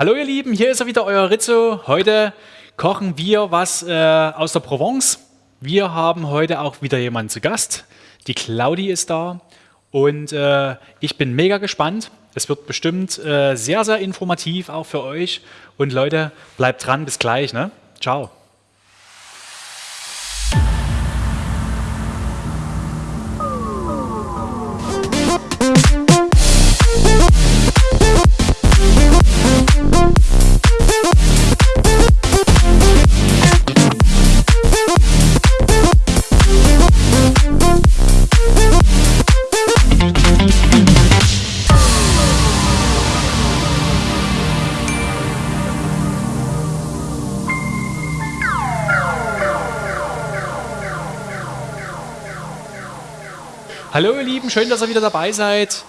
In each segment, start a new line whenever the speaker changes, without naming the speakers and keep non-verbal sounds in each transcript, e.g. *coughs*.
Hallo ihr Lieben, hier ist er wieder, euer Rizzo. Heute kochen wir was äh, aus der Provence. Wir haben heute auch wieder jemanden zu Gast. Die Claudi ist da und äh, ich bin mega gespannt. Es wird bestimmt äh, sehr, sehr informativ auch für euch. Und Leute, bleibt dran, bis gleich. Ne? Ciao. Hallo ihr Lieben, schön, dass ihr wieder dabei seid.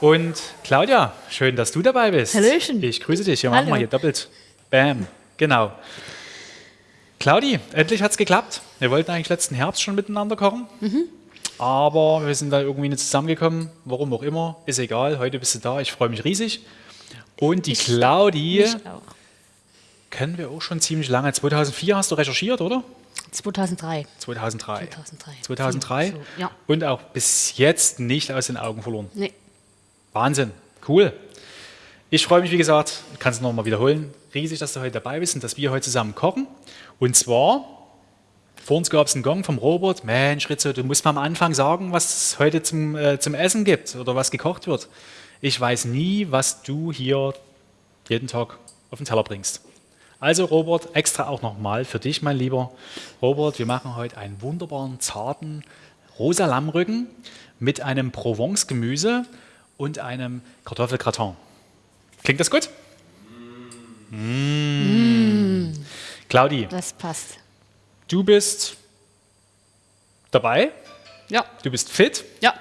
Und Claudia, schön, dass du dabei bist.
Hallöchen.
Ich grüße dich. Wir machen mal hier doppelt. Bam. Genau. Claudi, endlich hat es geklappt. Wir wollten eigentlich letzten Herbst schon miteinander kochen.
Mhm.
Aber wir sind da irgendwie nicht zusammengekommen. Warum auch immer. Ist egal. Heute bist du da. Ich freue mich riesig. Und die Claudi
Ich auch.
kennen wir auch schon ziemlich lange. 2004 hast du recherchiert, oder?
2003.
2003.
2003.
2003.
So, ja.
Und auch bis jetzt nicht aus den Augen verloren.
Nee.
Wahnsinn, cool. Ich freue mich, wie gesagt, kann es nochmal wiederholen, riesig, dass du heute dabei bist und dass wir heute zusammen kochen. Und zwar, vor uns gab es einen Gong vom Robert, Mensch Ritzo, du musst mal am Anfang sagen, was es heute zum, äh, zum Essen gibt oder was gekocht wird. Ich weiß nie, was du hier jeden Tag auf den Teller bringst. Also Robert, extra auch nochmal für dich, mein lieber Robert, wir machen heute einen wunderbaren, zarten rosa Lammrücken mit einem Provence-Gemüse und einem Kartoffelgratin. Klingt das gut? Mm. Claudi,
Das passt.
du bist dabei,
Ja.
du bist fit.
Ja.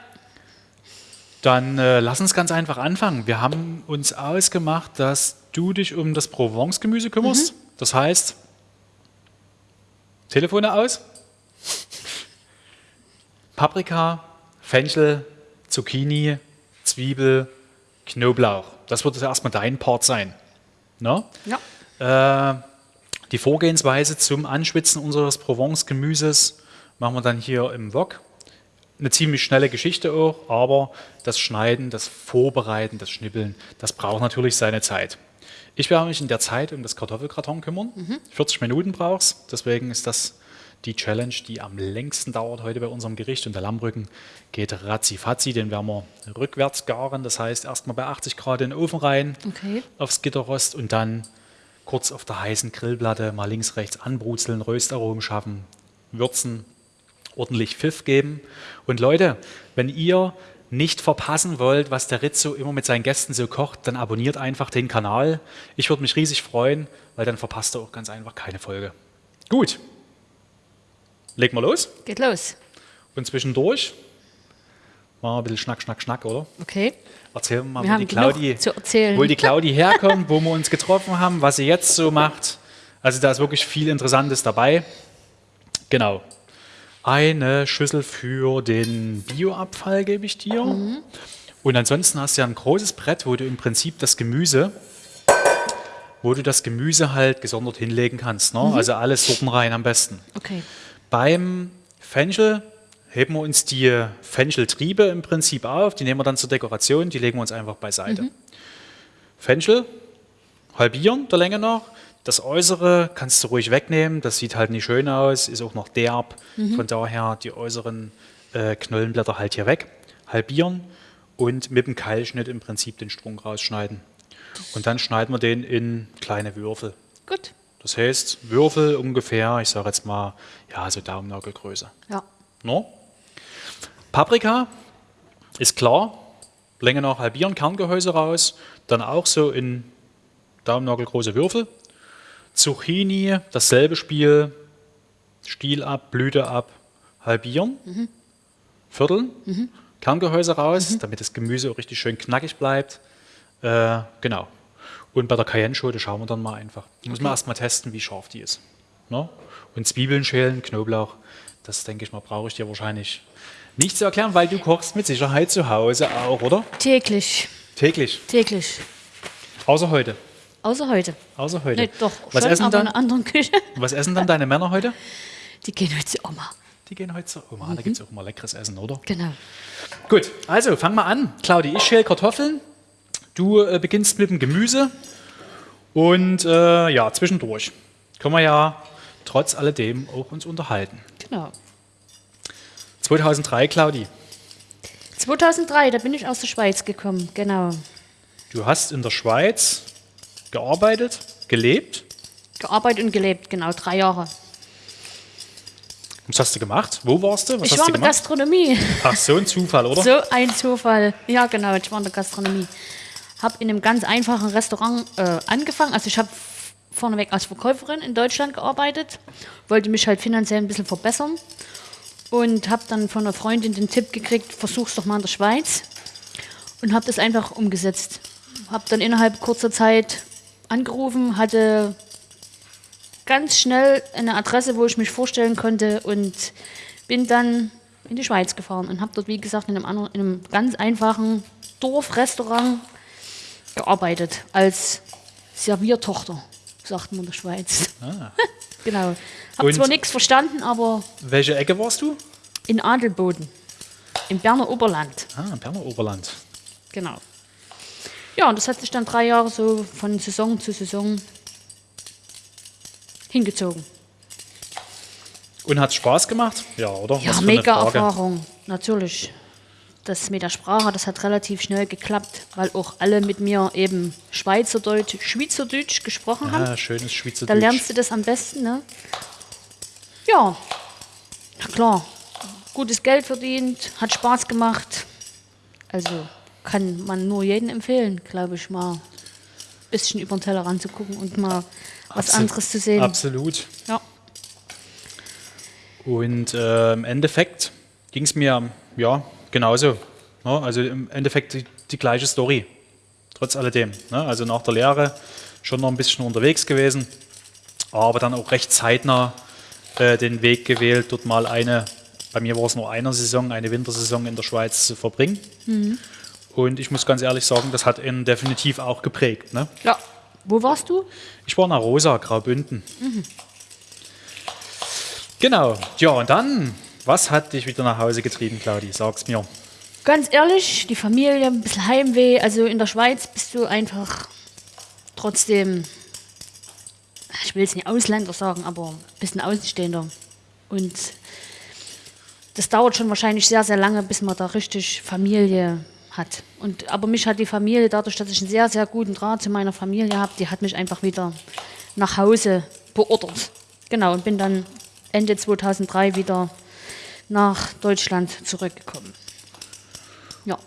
Dann äh, lass uns ganz einfach anfangen. Wir haben uns ausgemacht, dass du dich um das Provence-Gemüse kümmerst. Das heißt, Telefone aus, Paprika, Fenchel, Zucchini, Zwiebel, Knoblauch. Das wird jetzt erstmal dein Part sein. Ne?
Ja.
Äh, die Vorgehensweise zum Anschwitzen unseres Provence-Gemüses machen wir dann hier im Wok. Eine ziemlich schnelle Geschichte auch, aber das Schneiden, das Vorbereiten, das Schnippeln, das braucht natürlich seine Zeit. Ich werde mich in der Zeit um das Kartoffelgratin kümmern. 40 Minuten brauchst, deswegen ist das die Challenge, die am längsten dauert heute bei unserem Gericht. Und der Lammrücken geht ratzi-fatzi, den werden wir rückwärts garen. Das heißt, erstmal bei 80 Grad in den Ofen rein,
Okay.
aufs Gitterrost und dann kurz auf der heißen Grillplatte mal links, rechts anbrutzeln, Röstaromen schaffen, würzen, ordentlich Pfiff geben. Und Leute, wenn ihr nicht verpassen wollt, was der Rizzo immer mit seinen Gästen so kocht, dann abonniert einfach den Kanal. Ich würde mich riesig freuen, weil dann verpasst ihr auch ganz einfach keine Folge. Gut, legen wir los.
Geht los.
Und zwischendurch machen wir ein bisschen Schnack, Schnack, Schnack, oder?
Okay.
Erzählen wir mal,
Wir
wo die, Claudi, wo die Claudi herkommt, wo wir uns getroffen haben, was sie jetzt so macht. Also da ist wirklich viel Interessantes dabei. Genau. Eine Schüssel für den Bioabfall gebe ich dir. Und ansonsten hast du ja ein großes Brett, wo du im Prinzip das Gemüse, wo du das Gemüse halt gesondert hinlegen kannst. Ne? Also alles Sorten rein am besten.
Okay.
Beim Fenchel heben wir uns die Fencheltriebe im Prinzip auf, die nehmen wir dann zur Dekoration, die legen wir uns einfach beiseite. Fenchel halbieren der Länge nach. Das Äußere kannst du ruhig wegnehmen, das sieht halt nicht schön aus, ist auch noch derb. Von daher die äußeren äh, Knollenblätter halt hier weg, halbieren und mit dem Keilschnitt im Prinzip den Strunk rausschneiden. Und dann schneiden wir den in kleine Würfel.
Gut.
Das heißt, Würfel ungefähr, ich sage jetzt mal, ja, so Daumennagelgröße.
Ja.
No? Paprika ist klar, Länge nach halbieren, Kerngehäuse raus, dann auch so in Daumennagelgroße Würfel. Zucchini, dasselbe Spiel, Stiel ab, Blüte ab, halbieren, vierteln, Kerngehäuse raus, damit das Gemüse auch richtig schön knackig bleibt. Äh, genau. Und bei der Cayenne-Schote schauen wir dann mal einfach. Muss man erst mal testen, wie scharf die ist. Ne? Und Zwiebeln schälen, Knoblauch, das denke ich mal, brauche ich dir wahrscheinlich nicht zu erklären, weil du kochst mit Sicherheit zu Hause auch, oder?
Täglich.
Täglich.
Täglich.
Außer heute.
Außer heute.
Außer heute.
Nee, doch,
Was
schon,
essen
aber in
dann?
einer anderen Küche. *laughs*
Was essen dann deine Männer heute?
Die gehen heute zur Oma.
Die gehen heute zur Oma. Da gibt es auch immer leckeres Essen, oder?
Genau.
Gut, also fang mal an. Claudi, ich schäle Kartoffeln. Du äh, beginnst mit dem Gemüse. Und äh, ja, zwischendurch können wir ja trotz alledem auch uns unterhalten.
Genau.
2003, Claudi,
2003, da bin ich aus der Schweiz gekommen. Genau.
du hast in der Schweiz gearbeitet, gelebt.
Gearbeitet und gelebt, genau, drei Jahre.
Was hast du gemacht? Wo warst du? Was
ich
hast
war in der? Gastronomie.
Ach, so ein Zufall, oder?
So ein Zufall. Ja, genau, ich war in der Gastronomie. Habe in einem ganz einfachen Restaurant äh, angefangen. Also ich habe vorneweg als Verkäuferin in Deutschland gearbeitet, wollte mich halt finanziell ein bisschen verbessern und habe dann von einer Freundin den Tipp gekriegt, versuch's doch mal in der Schweiz und habe das einfach umgesetzt. Habe dann innerhalb kurzer Zeit angerufen, hatte ganz schnell eine Adresse, wo ich mich vorstellen konnte und bin dann in die Schweiz gefahren und habe dort, wie gesagt, in einem, anderen, in einem ganz einfachen Dorfrestaurant gearbeitet als Serviertochter, sagt man in der Schweiz. *laughs* genau. Habe zwar nichts verstanden, aber
Welche Ecke warst du?
in Adelboden, im Berner Oberland.
Ah, Berner Oberland.
Genau. Ja, und das hat sich dann drei Jahre so von Saison zu Saison hingezogen.
Und hat Spaß gemacht? Ja, oder?
Ja, mega. Erfahrung, natürlich. Das mit der Sprache, das hat relativ schnell geklappt, weil auch alle mit mir eben Schweizerdeutsch, Schweizerdeutsch gesprochen haben.
Ah, schönes
Da
Schweizerdeutsch.
lernst du das am besten, ne? Ja, na klar. Gutes Geld verdient, hat Spaß gemacht. Also kann man nur jedem empfehlen, glaube ich, mal ein bisschen über den Tellerrand zu gucken und mal was
Absolut.
anderes zu sehen.
Absolut.
Ja.
Und äh, im Endeffekt ging es mir ja genauso. Ne? Also im Endeffekt die, die gleiche Story. Trotz alledem. Ne? Also nach der Lehre schon noch ein bisschen unterwegs gewesen, aber dann auch recht zeitnah äh, den Weg gewählt, dort mal eine, bei mir war es nur eine Saison, eine Wintersaison in der Schweiz zu verbringen. Und ich muss ganz ehrlich sagen, das hat ihn definitiv auch geprägt. Ne?
ja. Wo warst du?
Ich war nach Rosa, Graubünden. Genau. Ja, und dann, was hat dich wieder nach Hause getrieben, Claudi? Sag's mir.
Ganz ehrlich, die Familie, ein bisschen Heimweh. Also in der Schweiz bist du einfach trotzdem, ich will jetzt nicht Ausländer sagen, aber ein bisschen Außenstehender. Und das dauert schon wahrscheinlich sehr, sehr lange, bis man da richtig Familie hat. Und, aber mich hat die Familie, dadurch, dass ich einen sehr, sehr guten Draht zu meiner Familie habe, die hat mich einfach wieder nach Hause beordert. Genau, und bin dann Ende 2003 wieder nach Deutschland zurückgekommen. Ja,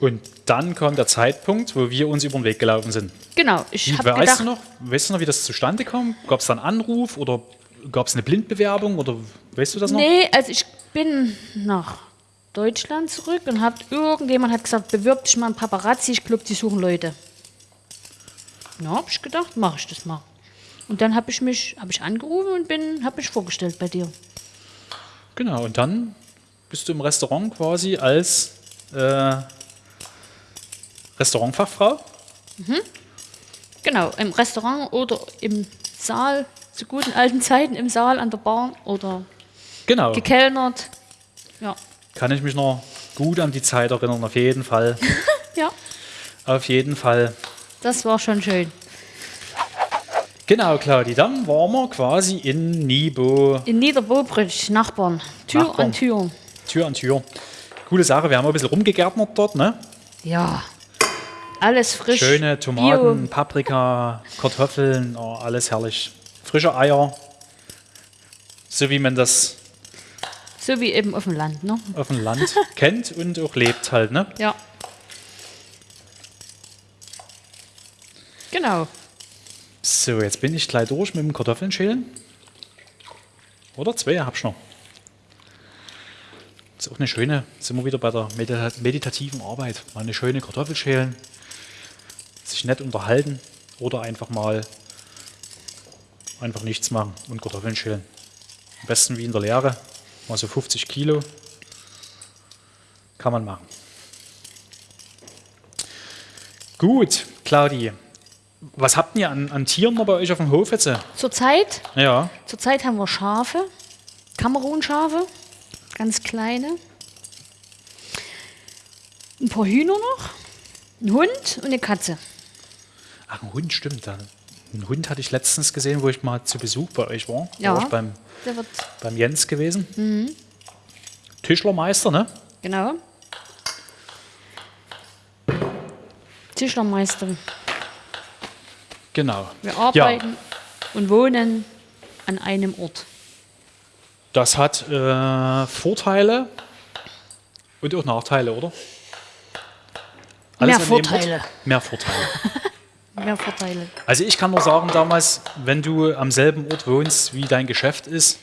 Und dann kam der Zeitpunkt, wo wir uns über den Weg gelaufen sind.
genau. Ich habe
weißt, du noch, weißt du noch, wie das zustande kam? Gab es da einen Anruf oder gab es eine Blindbewerbung oder weißt du das noch?
nee, also ich bin nach Deutschland zurück und hat irgendjemand hat gesagt, bewirb dich mal ein Paparazzi, ich glaube, die suchen Leute. Ja, habe ich gedacht, mache ich das mal. Und dann habe ich mich, habe ich angerufen und bin, habe mich vorgestellt bei dir.
Genau, und dann bist du im Restaurant quasi als äh, Restaurantfachfrau.
Genau, im Restaurant oder im Saal, zu guten alten Zeiten im Saal an der Bar oder
Genau.
gekellnert. Ja,
Kann ich mich noch gut an die Zeit erinnern, auf jeden Fall. *laughs*
ja,
auf jeden Fall.
das war schon schön.
Genau, Claudi, dann waren wir quasi in Nibo,
In Niederbobrich, Nachbarn, Tür
Nachbarn.
an Tür.
Tür an Tür. Coole Sache, wir haben ein bisschen rumgegärtnert dort, ne?
Ja, alles frisch.
Schöne Tomaten,
Bio.
Paprika, Kartoffeln, oh, alles herrlich. Frische Eier, so wie man das
So wie eben auf dem Land, ne?
auf dem Land kennt und auch lebt halt, ne?
Ja. Genau.
So, jetzt bin ich gleich durch mit dem Kartoffeln schälen. Oder zwei hab ich noch. ist auch eine schöne, sind wir wieder bei der medita meditativen Arbeit. Mal eine schöne Kartoffel schälen, sich nett unterhalten oder einfach mal einfach nichts machen und Kartoffeln schälen. Am besten wie in der Lehre, mal so 50 Kilo. Kann man machen. Gut, Claudi. Was habt ihr an, an Tieren noch bei euch auf dem Hof jetzt?
Zurzeit,
Ja.
zurzeit haben wir Schafe, Kamerunschafe, ganz kleine. Ein paar Hühner noch, ein Hund und eine Katze.
Ach, ein Hund, stimmt. da. Einen Hund hatte ich letztens gesehen, wo ich mal zu Besuch bei euch war.
Ja.
war ich beim, beim Jens gewesen. Tischlermeister, ne?
genau. Tischlermeister.
Genau.
Wir arbeiten und wohnen an einem Ort.
Das hat äh, Vorteile und auch Nachteile, oder?
Mehr
an dem
Vorteile.
Ort? Mehr Vorteile. *laughs*
Mehr Vorteile.
Also ich kann nur sagen, damals, wenn du am selben Ort wohnst, wie dein Geschäft ist,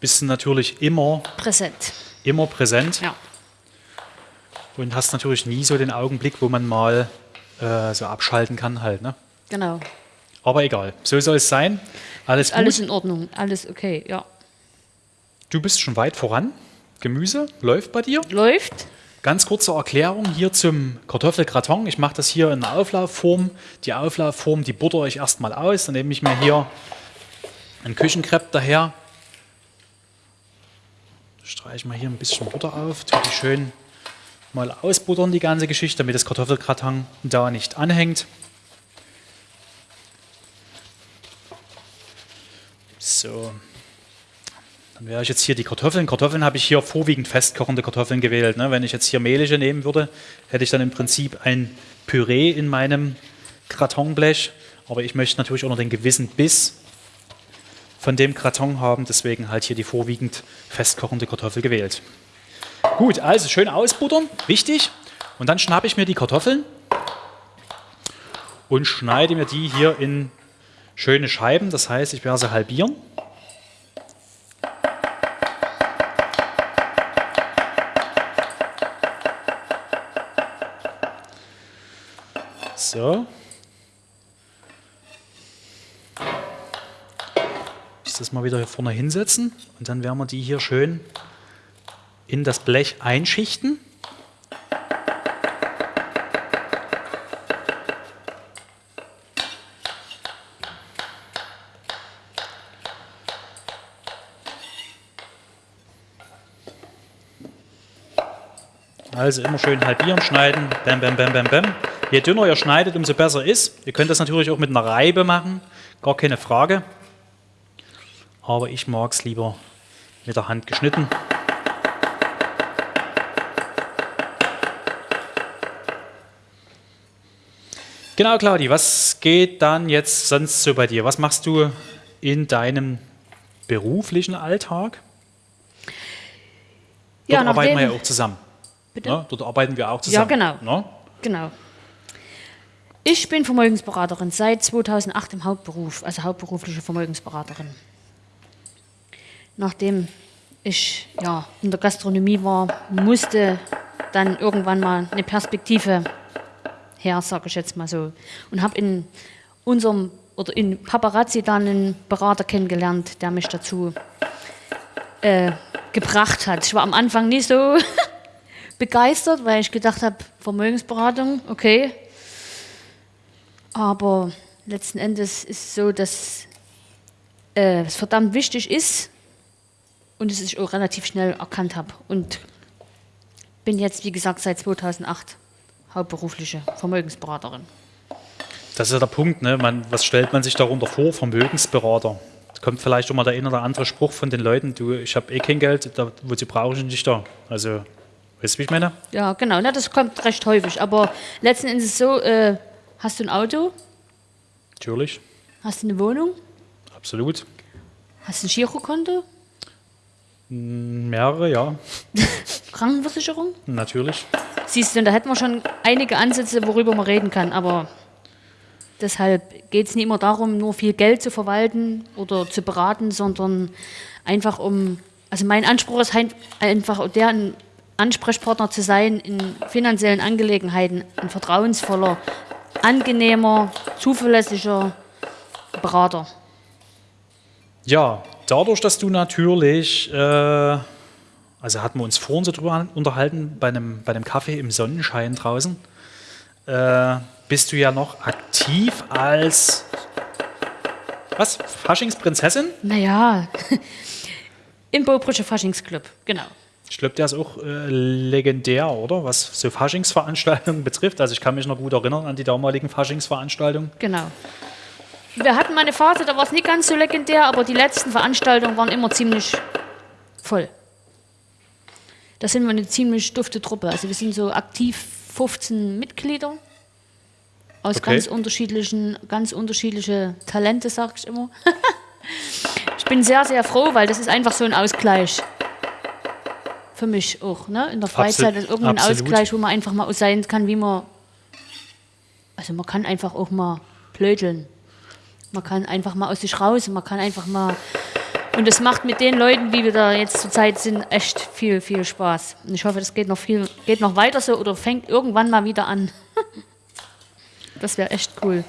bist du natürlich immer,
Präsent.
immer präsent
Ja.
und hast natürlich nie so den Augenblick, wo man mal äh, so abschalten kann halt. Ne?
Genau.
Aber egal, so soll es sein. Alles gut.
Alles in Ordnung. Alles okay. Ja.
Du bist schon weit voran. Gemüse läuft bei dir.
Läuft.
Ganz kurze Erklärung hier zum Kartoffelgratin. Ich mache das hier in einer Auflaufform. Die Auflaufform, die butter ich erstmal aus. Dann nehme ich mir hier ein Küchenkrepp daher. Streiche mal hier ein bisschen Butter auf. Tue die schön mal ausbuttern, die ganze Geschichte, damit das Kartoffelgratin da nicht anhängt. So. Dann wäre ich jetzt hier die Kartoffeln. Kartoffeln habe ich hier vorwiegend festkochende Kartoffeln gewählt. Ne? Wenn ich jetzt hier mehlige nehmen würde, hätte ich dann im Prinzip ein Püree in meinem Gratinblech. Aber ich möchte natürlich auch noch den gewissen Biss von dem Gratin haben. Deswegen halt hier die vorwiegend festkochende Kartoffel gewählt. Gut, also schön ausbuttern, wichtig. Und dann schnappe ich mir die Kartoffeln und schneide mir die hier in schöne Scheiben. Das heißt, ich werde sie halbieren. So. Ich das mal wieder hier vorne hinsetzen und dann werden wir die hier schön in das Blech einschichten. Also immer schön halbieren, schneiden, bam, bam, bam, bam, bam. Je dünner ihr schneidet, umso besser ist. Ihr könnt das natürlich auch mit einer Reibe machen, gar keine Frage. Aber ich mag es lieber mit der Hand geschnitten. Genau, Claudi, was geht dann jetzt sonst so bei dir? Was machst du in deinem beruflichen Alltag? Dort
Ja,
arbeiten wir ja auch zusammen.
Bitte?
Ne? Dort arbeiten wir auch zusammen.
genau.
Ne?
Genau. Ich bin Vermögensberaterin seit 2008 im Hauptberuf, also hauptberufliche Vermögensberaterin. Nachdem ich ja, in der Gastronomie war, musste dann irgendwann mal eine Perspektive her, sage ich jetzt mal so. Und habe in unserem oder in Paparazzi dann einen Berater kennengelernt, der mich dazu äh, gebracht hat. Ich war am Anfang nicht so *laughs* begeistert, weil ich gedacht habe, Vermögensberatung, okay. Aber letzten Endes ist es so, dass äh, es verdammt wichtig ist und es ich auch relativ schnell erkannt habe. Und bin jetzt, wie gesagt, seit 2008 hauptberufliche Vermögensberaterin.
Das ist ja der Punkt, ne? man, was stellt man sich darunter vor? Vermögensberater. Kommt vielleicht schon mal der ein oder andere Spruch von den Leuten, du, ich habe eh kein Geld, da, wozu brauche ich dich da? Also, weißt du, wie ich meine?
Ja, genau, na, das kommt recht häufig. Aber letzten Endes ist es so, äh, hast du ein Auto,
Natürlich,
hast du eine Wohnung,
absolut.
hast du ein Girokonto,
Mehrere, ja, *laughs*
Krankenversicherung?
natürlich.
Siehst du, da hätten wir schon einige Ansätze, worüber man reden kann, aber deshalb geht es nicht immer darum, nur viel Geld zu verwalten oder zu beraten, sondern einfach um, also mein Anspruch ist einfach, der ein Ansprechpartner zu sein in finanziellen Angelegenheiten, ein vertrauensvoller, angenehmer, zuverlässiger Berater.
Ja, dadurch, dass du natürlich, äh, also hatten wir uns vorhin so drüber unterhalten, bei einem, bei einem Kaffee im Sonnenschein draußen, äh, bist du ja noch aktiv als was? Faschingsprinzessin?
Naja, *laughs* im Bobrüsche Faschingsclub, genau.
Ich glaube, der ist auch äh, legendär, oder? Was so Faschingsveranstaltungen *laughs* betrifft. Also ich kann mich noch gut erinnern an die damaligen Faschingsveranstaltungen.
Genau. Wir hatten mal eine Phase, da war es nicht ganz so legendär, aber die letzten Veranstaltungen waren immer ziemlich voll. Da sind wir eine ziemlich dufte Truppe. Also wir sind so aktiv 15 Mitglieder aus
Okay.
ganz unterschiedlichen, ganz unterschiedliche Talente, sag ich immer. *laughs* ich bin sehr, sehr froh, weil das ist einfach so ein Ausgleich. Für mich auch, ne? In der Freizeit
Absolut.
ist irgendein
Absolut.
Ausgleich, wo man einfach mal sein kann, wie man. Also man kann einfach auch mal blödeln. Man kann einfach mal aus sich raus, man kann einfach mal. Und es macht mit den Leuten, wie wir da jetzt zurzeit sind, echt viel, viel Spaß. Und ich hoffe, das geht noch viel, geht noch weiter so oder fängt irgendwann mal wieder an. *laughs* das wäre echt cool.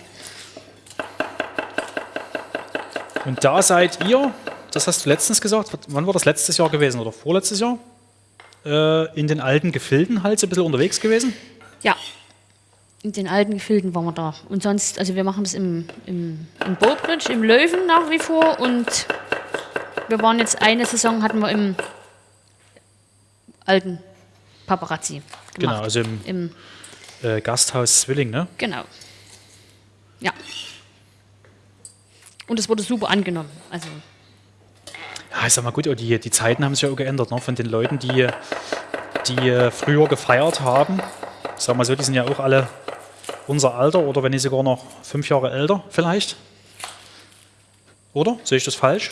Und da seid ihr, das hast du letztens gesagt, wann war das letztes Jahr gewesen oder vorletztes Jahr? Äh, in den alten Gefilden halt so ein bisschen unterwegs gewesen?
Ja. In den alten Gefilden waren wir da. Und sonst, also wir machen das im, im, im Bobridge, im Löwen nach wie vor. Und wir waren jetzt eine Saison, hatten wir im alten Paparazzi gemacht.
Genau, also im
Im,
äh, Gasthaus Zwilling, ne?
genau. Ja. Und es wurde super angenommen. Also,
ich sag mal gut, die, die Zeiten haben sich ja auch geändert, ne? Von den Leuten, die, die äh, früher gefeiert haben. Ich sag mal so, die sind ja auch alle unser Alter oder wenn nicht sogar noch fünf Jahre älter vielleicht. Oder? Sehe ich das falsch?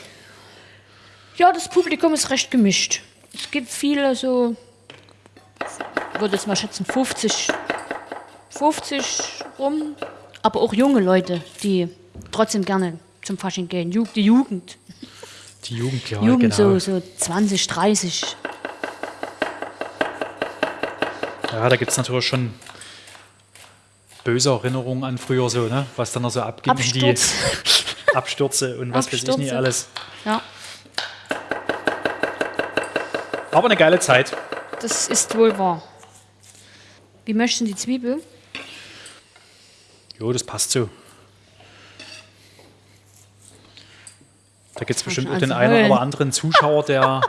ja, das Publikum ist recht gemischt. Es gibt viele so, ich würde jetzt mal schätzen, 50, 50 rum, aber auch junge Leute, die trotzdem gerne zum Fasching gehen. Die Jugend.
Die Jugend, ja,
Jugend
genau.
so, so 20, 30.
Ja, da gibt es natürlich schon böse Erinnerungen an früher so, ne? Was dann noch so abging.
Absturz.
Die *laughs* Abstürze und was weiß ich nicht
Abstürze.
alles.
Ja,
Aber eine geile Zeit.
das ist wohl wahr. Wie möchten die Zwiebel?
Jo, das passt so. Da gibt es bestimmt auch
also
den einen oder anderen Zuschauer, der,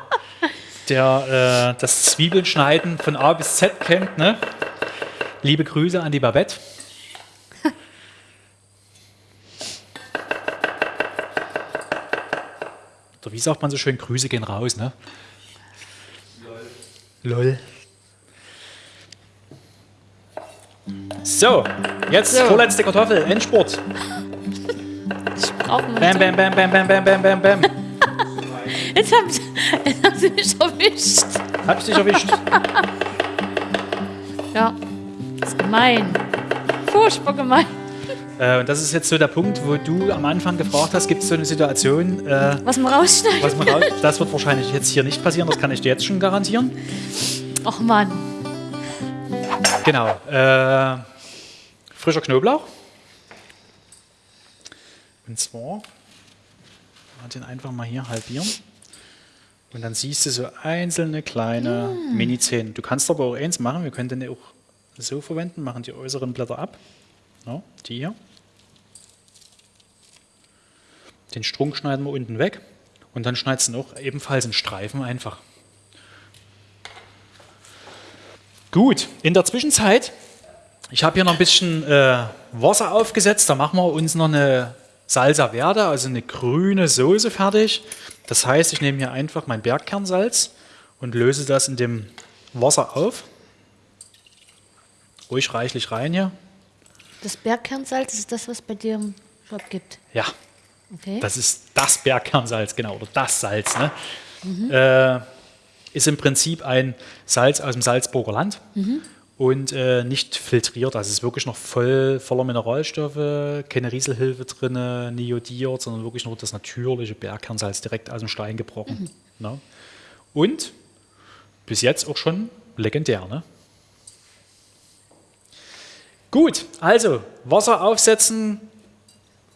der äh, das Zwiebelschneiden von A bis Z kennt. Ne? Liebe Grüße an die Babette. *laughs* Oder wie sagt man so schön, Grüße gehen raus, ne? Lol. So, jetzt
So.
vorletzte Kartoffel, Endspurt.
Mal
Bam, bam, bam, bam, bam, bam, bam, bam, *laughs* bam.
Jetzt haben, sie, jetzt haben sie mich erwischt.
Hab ich dich erwischt? *laughs*
Ja, das ist gemein. Furchtbar gemein.
Äh, und das ist jetzt so der Punkt, wo du am Anfang gefragt hast, gibt es so eine Situation, äh,
Was man rausschneidet.
was man raus, das wird wahrscheinlich jetzt hier nicht passieren, das kann ich dir jetzt schon garantieren.
Ach Mann.
Genau. Äh, frischer Knoblauch. Und zwar, den einfach mal hier halbieren. Und dann siehst du so einzelne kleine Mini-Zähne. Du kannst aber auch eins machen, wir können den auch so verwenden, machen die äußeren Blätter ab. Ja, die hier. Den Strunk schneiden wir unten weg. Und dann schneidest du auch ebenfalls in Streifen einfach. Gut, in der Zwischenzeit, ich habe hier noch ein bisschen äh, Wasser aufgesetzt, da machen wir uns noch eine Salsa Verde, also eine grüne Soße fertig. Das heißt, ich nehme hier einfach mein Bergkernsalz und löse das in dem Wasser auf. Ruhig reichlich rein hier.
Das Bergkernsalz ist das, was bei dir im Shop gibt.
Ja,
Okay.
das ist das Bergkernsalz, genau, oder das Salz. Ne? Äh, ist im Prinzip ein Salz aus dem Salzburger Land und äh, nicht filtriert. Also es ist wirklich noch voll voller Mineralstoffe, keine Rieselhilfe drin, nie jodiert, sondern wirklich nur das natürliche Bergkernsalz direkt aus dem Stein gebrochen. Ne? Und bis jetzt auch schon legendär. Ne? Gut, also Wasser aufsetzen,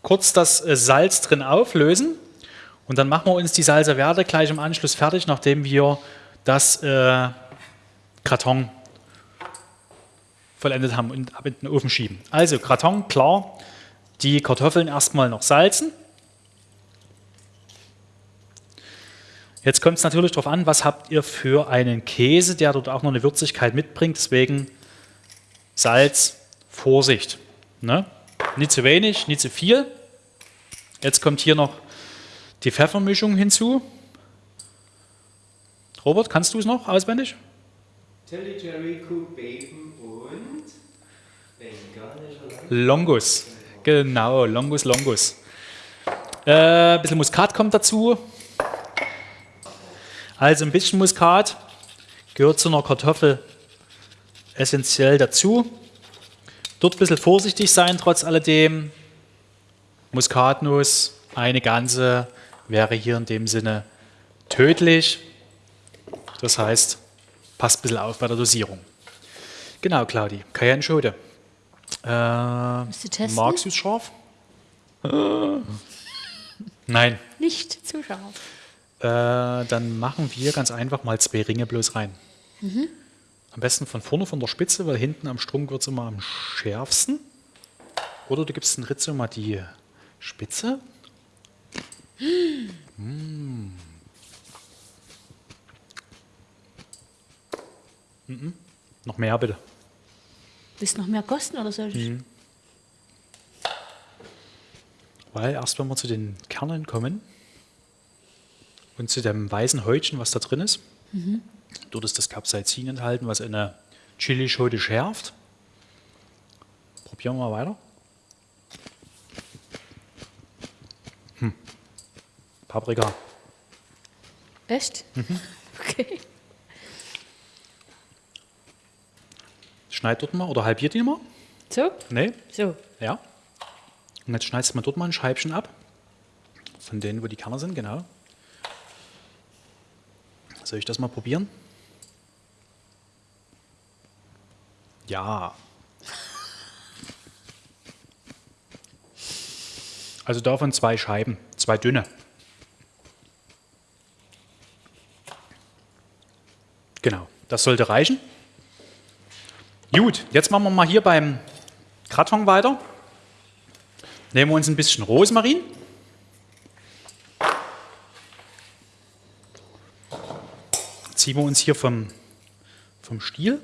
kurz das äh, Salz drin auflösen und dann machen wir uns die Salsa Verde gleich im Anschluss fertig, nachdem wir das äh, Karton vollendet haben und ab in den Ofen schieben. Also Gratin, klar, die Kartoffeln erstmal noch salzen. Jetzt kommt es natürlich darauf an, was habt ihr für einen Käse, der dort auch noch eine Würzigkeit mitbringt. Deswegen Salz, Vorsicht. Ne? Nicht zu wenig, nicht zu viel. Jetzt kommt hier noch die Pfeffermischung hinzu. Robert, kannst du es noch auswendig?
Tilly Jerry Cook Bacon.
Longus. Genau, Longus, Longus. Äh, ein bisschen Muskat kommt dazu. Also ein bisschen Muskat gehört zu einer Kartoffel essentiell dazu. Dort ein bisschen vorsichtig sein, trotz alledem. Muskatnuss, eine ganze, wäre hier in dem Sinne tödlich. Das heißt, passt ein bisschen auf bei der Dosierung. Genau, Claudi. Cayenne Schode. Äh,
du testen?
magst du es scharf? Äh, *laughs* Nein.
Nicht zu scharf.
Äh, dann machen wir ganz einfach mal zwei Ringe bloß rein. Am besten von vorne von der Spitze, weil hinten am Strunk wird es immer am schärfsten. Oder du gibst den Rizzo mal die Spitze. *gasps* Mm. Mhm. Noch mehr bitte.
Willst du noch mehr kosten oder soll ich?
Mhm. Weil erst wenn wir zu den Kernen kommen und zu dem weißen Häutchen, was da drin ist, dort ist das Capsaicin enthalten, was eine Chilischote schärft. Probieren wir mal weiter. Hm. Paprika.
Echt?
Mhm. *laughs*
Okay.
Schneid dort mal oder halbiert die mal.
So?
Nee,
So.
ja. Und jetzt schneidest du mal dort mal ein Scheibchen ab. Von denen, wo die Kerne sind, genau. Soll ich das mal probieren? Ja. *laughs* Also davon zwei Scheiben, zwei dünne. Genau, das sollte reichen. Gut, jetzt machen wir mal hier beim Kraton weiter. Nehmen wir uns ein bisschen Rosmarin. Ziehen wir uns hier vom, vom Stiel.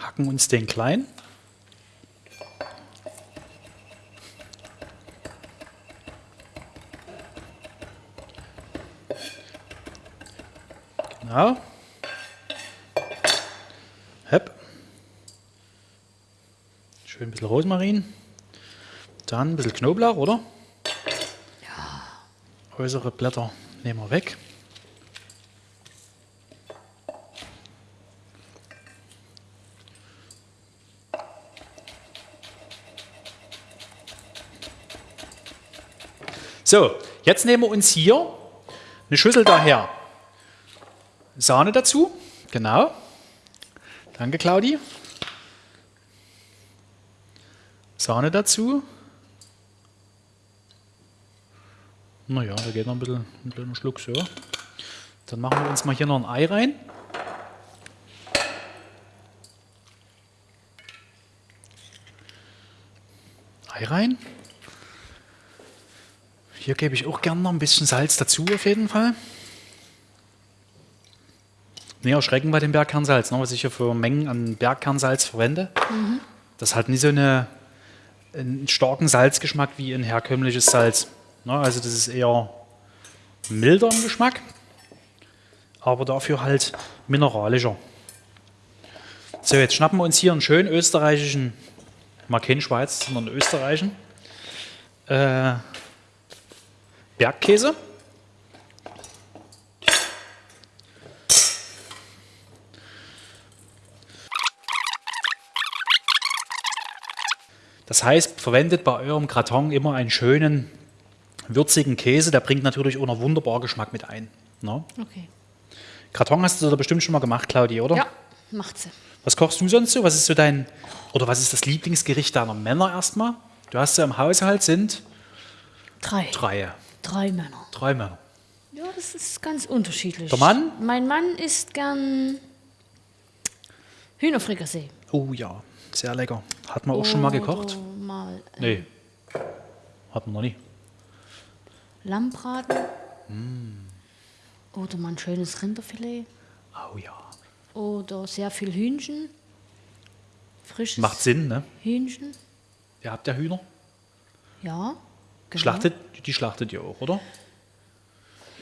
Hacken uns den klein. Genau. Hepp. Schön ein bisschen Rosmarin. Dann ein bisschen Knoblauch, oder? Ja. Äußere Blätter nehmen wir weg. So, jetzt nehmen wir uns hier eine Schüssel daher. Sahne dazu, genau. Danke, Claudi. Sahne dazu. Naja, da geht noch ein bisschen ein kleiner Schluck so. Dann machen wir uns mal hier noch ein Ei rein. Ei rein. Hier gebe ich auch gerne noch ein bisschen Salz dazu, auf jeden Fall. Nee, erschrecken bei dem Bergkernsalz, ne, was ich hier für Mengen an Bergkernsalz verwende. Das hat nicht so eine, einen starken Salzgeschmack wie ein herkömmliches Salz. Ne, also das ist eher milder im Geschmack, aber dafür halt mineralischer. So, jetzt schnappen wir uns hier einen schönen österreichischen, mal keinen Schweiz, sondern österreichischen äh, Bergkäse. Das heißt, verwendet bei eurem Gratin immer einen schönen, würzigen Käse. Der bringt natürlich auch noch wunderbar Geschmack mit ein. Ne?
Okay.
Gratin hast du da bestimmt schon mal gemacht, Claudia, oder?
Ja, macht sie.
Was kochst du sonst so? Was ist so dein, oder was ist das Lieblingsgericht deiner Männer erstmal? Du hast ja im Haushalt sind
Drei.
drei.
Drei Männer.
Drei Männer.
Ja, das ist ganz unterschiedlich.
Der Mann?
Mein Mann isst gern Hühnerfrikassee.
Oh ja, sehr lecker. Hat man auch schon mal gekocht?
Mal äh,
Nee. Hat man noch nie.
Lammbraten.
Mm.
Oder mal ein schönes Rinderfilet.
Oh ja.
Oder sehr viel Hühnchen. Frisches
Macht Sinn, ne?
Hühnchen.
Ihr habt ja Hühner.
Ja. Genau.
Schlachtet, die schlachtet ihr auch, oder?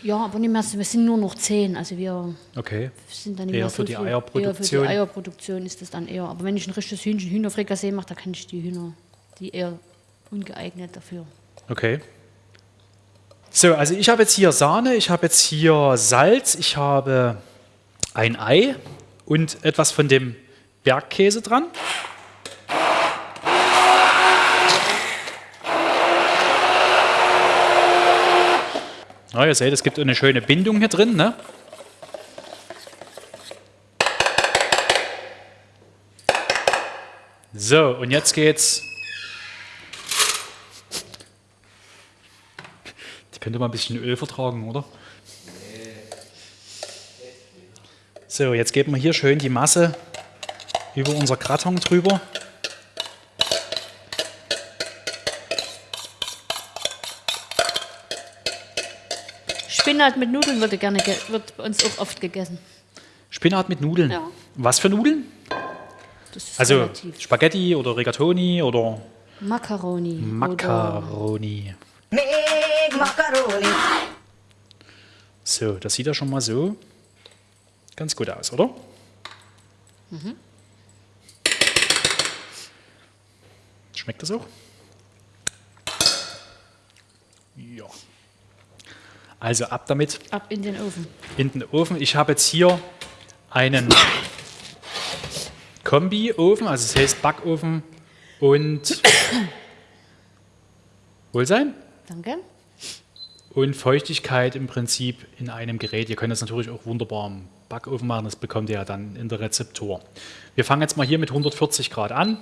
Ja, aber nicht mehr, so- wir sind nur noch zehn. Also wir
Okay.
sind dann nicht
Eher
mehr
für
so
die
viel-
Eierproduktion.
Eher für die Eierproduktion ist das dann eher. Aber wenn ich ein richtiges Hühnchen, Hühnerfrikassee mache, da kann ich die Hühner, die eher ungeeignet dafür.
Okay. So, also ich habe jetzt hier Sahne, ich habe jetzt hier Salz, ich habe ein Ei und etwas von dem Bergkäse dran. Ja, ihr seht, es gibt eine schöne Bindung hier drin. Ne? So, und jetzt geht's könnte mal ein bisschen Öl vertragen, oder? So, jetzt geben wir hier schön die Masse über unser Gratin drüber.
Spinat mit Nudeln wird, gerne ge wird bei uns auch oft gegessen.
Spinat mit Nudeln.
Ja.
Was für Nudeln?
Das ist
Also
relativ.
Spaghetti oder Rigatoni oder
Macaroni. Oder
Macaroni.
Big macaroni.
So, das sieht ja schon mal so ganz gut aus, oder? Schmeckt das auch? Ja. Also ab damit
ab in den Ofen.
in den Ofen. Ich habe jetzt hier einen Kombi-Ofen, also es heißt Backofen und *coughs* Wohlsein
Danke.
Und Feuchtigkeit im Prinzip in einem Gerät. Ihr könnt das natürlich auch wunderbar im Backofen machen, das bekommt ihr ja dann in der Rezeptur. Wir fangen jetzt mal hier mit 140 Grad an.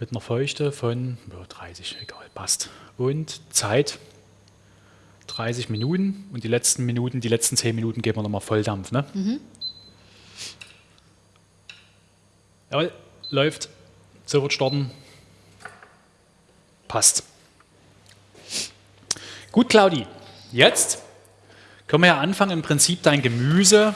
Mit einer Feuchte von ja, 30, egal, passt. Und Zeit 30 Minuten und die letzten Minuten, die letzten 10 Minuten geben wir nochmal Volldampf. Ne? Jawohl, läuft. So wird starten. Passt. Gut, Claudi. Jetzt können wir ja anfangen, im Prinzip dein Gemüse,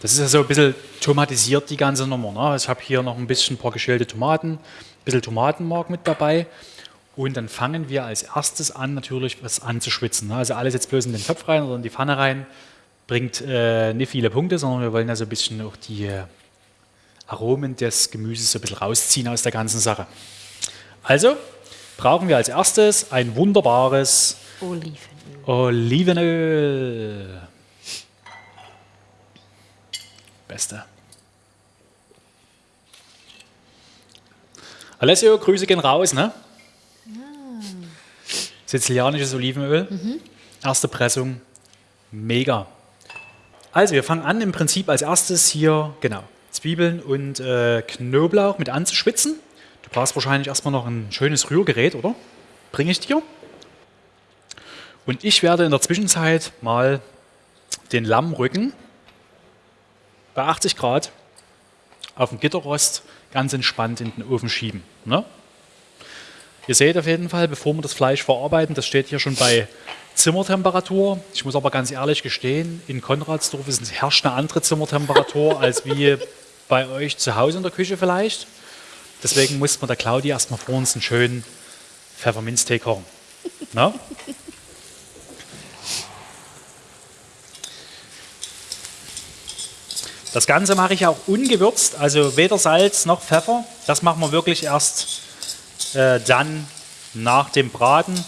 das ist ja so ein bisschen tomatisiert, die ganze Nummer. Ne? Ich habe hier noch ein bisschen ein paar geschälte Tomaten, ein bisschen Tomatenmark mit dabei. Und dann fangen wir als erstes an, natürlich was anzuschwitzen. Ne? Also alles jetzt bloß in den Topf rein oder in die Pfanne rein, bringt äh, nicht viele Punkte, sondern wir wollen ja so ein bisschen auch die äh, Aromen des Gemüses so ein bisschen rausziehen aus der ganzen Sache. Also brauchen wir als erstes ein wunderbares
Olivenöl.
Olivenöl. Beste. Alessio, Grüße gehen raus, ne? Sizilianisches Olivenöl. Erste Pressung. Mega. Also, wir fangen an im Prinzip als erstes hier, genau, Zwiebeln und äh, Knoblauch mit anzuschwitzen. Du brauchst wahrscheinlich erstmal noch ein schönes Rührgerät, oder? Bringe ich dir. Und ich werde in der Zwischenzeit mal den Lammrücken bei 80 Grad auf dem Gitterrost ganz entspannt in den Ofen schieben. Ne? Ihr seht auf jeden Fall, bevor wir das Fleisch verarbeiten, das steht hier schon bei Zimmertemperatur. Ich muss aber ganz ehrlich gestehen, in Konradsdorf ist- herrscht eine andere Zimmertemperatur *laughs* als wie bei euch zu Hause in der Küche vielleicht. Deswegen mussten wir der Claudia erstmal vor uns einen schönen Pfefferminztee kochen. Ne? *laughs* Das Ganze mache ich auch ungewürzt, also weder Salz noch Pfeffer. Das machen wir wirklich erst äh, dann nach dem Braten.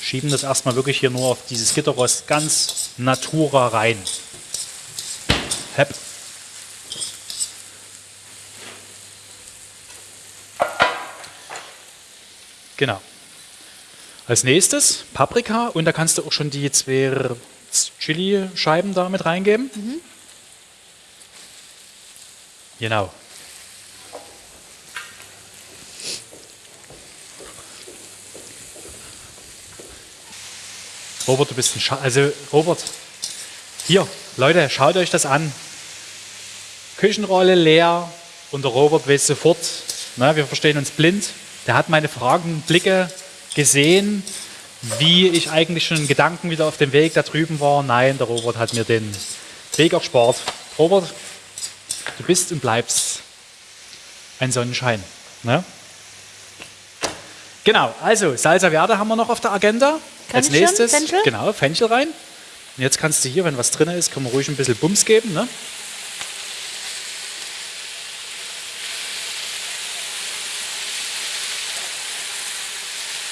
Schieben das erstmal wirklich hier nur auf dieses Gitterrost ganz natura rein. Hepp. Genau. Als nächstes Paprika und da kannst du auch schon die zwei Chili-Scheiben da mit reingeben. Genau. Robert, du bist ein Scha Also, Robert, Hier, Leute, schaut euch das an. Küchenrolle leer und der Robert weiß sofort, na, wir verstehen uns blind. Der hat meine Fragen, Blicke gesehen, wie ich eigentlich schon in Gedanken wieder auf dem Weg da drüben war. Nein, der Robert hat mir den Weg erspart. Robert, du bist und bleibst ein Sonnenschein. Ne? Genau, also Salsa Verde haben wir noch auf der Agenda. Als nächstes,
Fenchel?
genau, Fenchel rein. Und jetzt kannst du hier, wenn was drin ist, kann man ruhig ein bisschen Bums geben. Ne?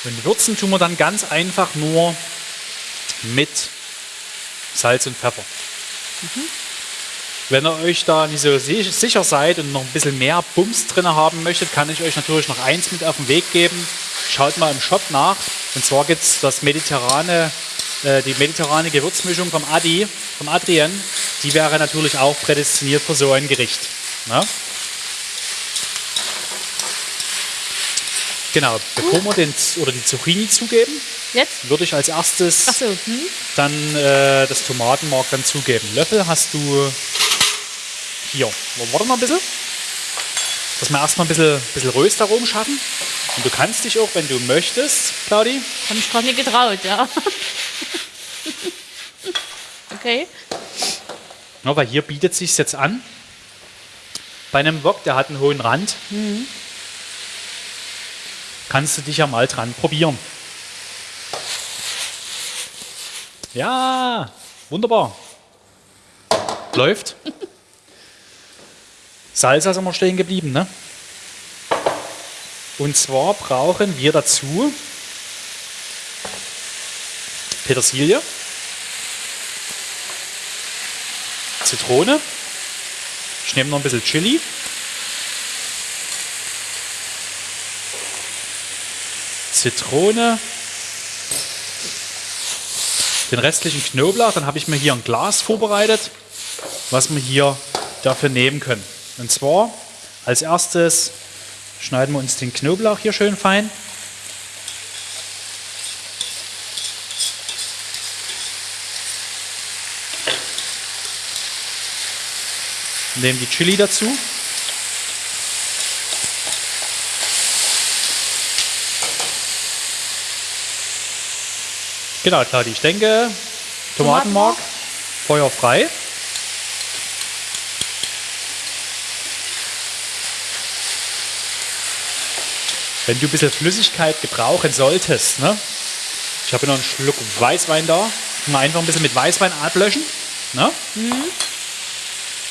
Und würzen tun wir dann ganz einfach nur mit Salz und Pfeffer. Wenn ihr euch da nicht so si- sicher seid und noch ein bisschen mehr Bums drin haben möchtet, kann ich euch natürlich noch eins mit auf den Weg geben. Schaut mal im Shop nach. Und zwar gibt es das mediterrane, äh, die mediterrane Gewürzmischung vom Adi, vom Adrian. Die wäre natürlich auch prädestiniert für so ein Gericht. Ne? Genau, bevor wir den, oder die Zucchini zugeben,
Jetzt?
würde ich als erstes
Achso, hm?
dann äh, das Tomatenmark dann zugeben. Löffel hast du hier. Warte mal ein bisschen. Dass wir erstmal ein bisschen, bisschen Röstaromen schaffen. Und du kannst dich auch, wenn du möchtest, Claudi,
Hab mich gerade nicht getraut, ja. okay.
ja, weil hier bietet sich jetzt an. Bei einem Wok, der hat einen hohen Rand, kannst du dich ja mal dran probieren. Ja, wunderbar. Läuft. *laughs* Salsa sind wir stehen geblieben, ne? Und zwar brauchen wir dazu Petersilie, Zitrone, ich nehme noch ein bisschen Chili, Zitrone, den restlichen Knoblauch, dann habe ich mir hier ein Glas vorbereitet, was wir hier dafür nehmen können. Und zwar als erstes schneiden wir uns den Knoblauch hier schön fein. Nehmen die Chili dazu. Genau, Claudi, ich denke, Tomatenmark,
Tomatenmark.
Feuer frei. Wenn du ein bisschen Flüssigkeit gebrauchen solltest, ne? ich habe noch einen Schluck Weißwein da, mal einfach ein bisschen mit Weißwein ablöschen. Ne?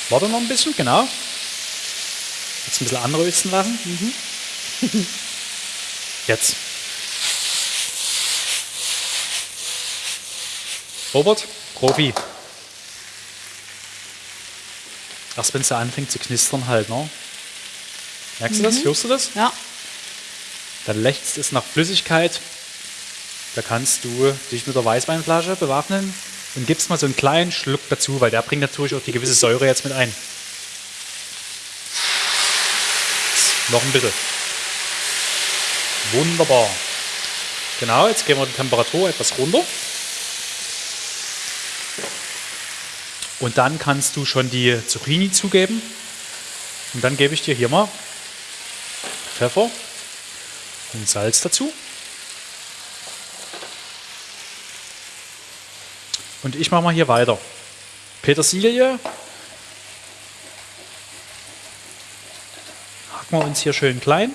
Warte noch ein bisschen, genau. Jetzt ein bisschen anrösten lassen. Mhm. Jetzt. Robert, Profi. Erst wenn es anfängt zu knistern halt, ne? Merkst du das? Hörst du das?
Ja.
Dann lächzt es nach Flüssigkeit. Da kannst du dich mit der Weißweinflasche bewaffnen und gibst mal so einen kleinen Schluck dazu, weil der bringt natürlich auch die gewisse Säure jetzt mit ein. Noch ein bisschen. Wunderbar. Genau, jetzt gehen wir die Temperatur etwas runter. Und dann kannst du schon die Zucchini zugeben. Und dann gebe ich dir hier mal Pfeffer und Salz dazu. Und ich mache mal hier weiter. Petersilie. Hacken wir uns hier schön klein.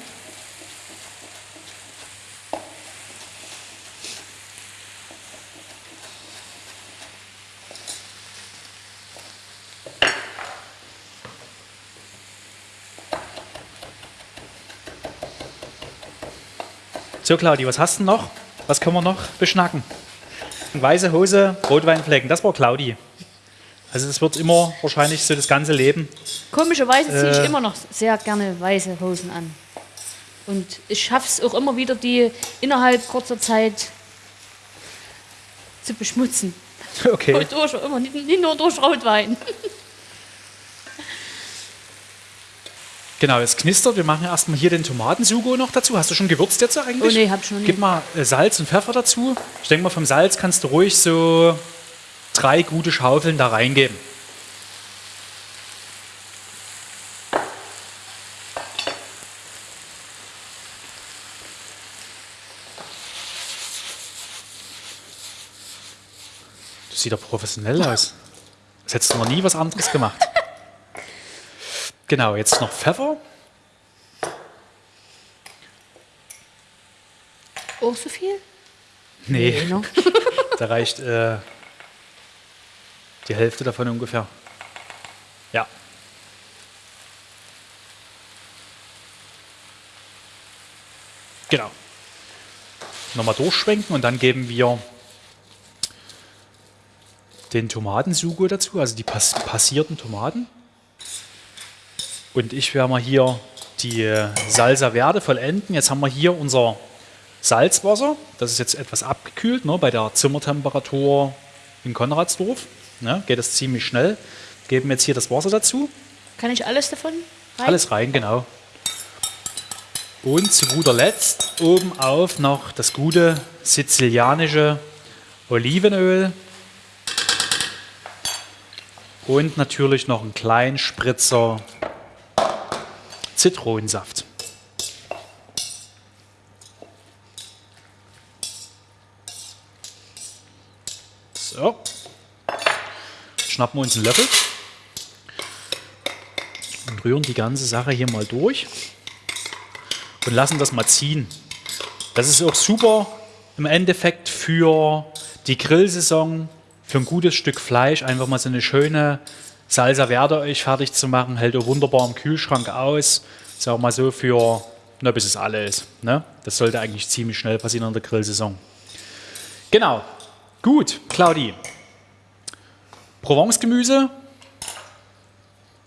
So, Claudi, was hast du noch? Was können wir noch beschnacken? Weiße Hose, Rotweinflecken, das war Claudi. Also das wird immer wahrscheinlich so das ganze Leben.
Komischerweise ziehe ich
Äh.
immer noch sehr gerne weiße Hosen an. Und ich schaffe es auch immer wieder, die innerhalb kurzer Zeit zu beschmutzen.
Okay.
durch, immer, nicht, nicht nur durch Rotwein.
Genau, es knistert. Wir machen erstmal hier den Tomatensugo noch dazu. Hast du schon gewürzt jetzt eigentlich?
Oh nee, hab ich noch nicht.
Gib mal äh, Salz und Pfeffer dazu. Ich denke mal, vom Salz kannst du ruhig so drei gute Schaufeln da reingeben. Das sieht doch professionell aus. Das hättest du noch nie was anderes gemacht. Genau, jetzt noch Pfeffer.
Auch so viel?
Nee,
ne? *laughs*
da reicht äh, die Hälfte davon ungefähr. Ja. Genau. Nochmal durchschwenken und dann geben wir den Tomatensugo dazu, also die pass passierten Tomaten. Und ich werde mal hier die Salsa Verde vollenden. Jetzt haben wir hier unser Salzwasser. Das ist jetzt etwas abgekühlt ne, bei der Zimmertemperatur in Konradsdorf. Ne, geht das ziemlich schnell. Geben jetzt hier das Wasser dazu.
Kann ich alles davon rein?
Alles rein, genau. Und zu guter Letzt oben auf noch das gute sizilianische Olivenöl. Und natürlich noch einen kleinen Spritzer Zitronensaft. So. Schnappen wir uns einen Löffel und rühren die ganze Sache hier mal durch und lassen das mal ziehen. Das ist auch super im Endeffekt für die Grillsaison, für ein gutes Stück Fleisch, einfach mal so eine schöne Salsa Verde euch fertig zu machen, hält auch wunderbar im Kühlschrank aus. Wir mal so für, na, bis es alle ist. Ne? Das sollte eigentlich ziemlich schnell passieren in der Grillsaison. Genau. Gut, Claudi. Provence-Gemüse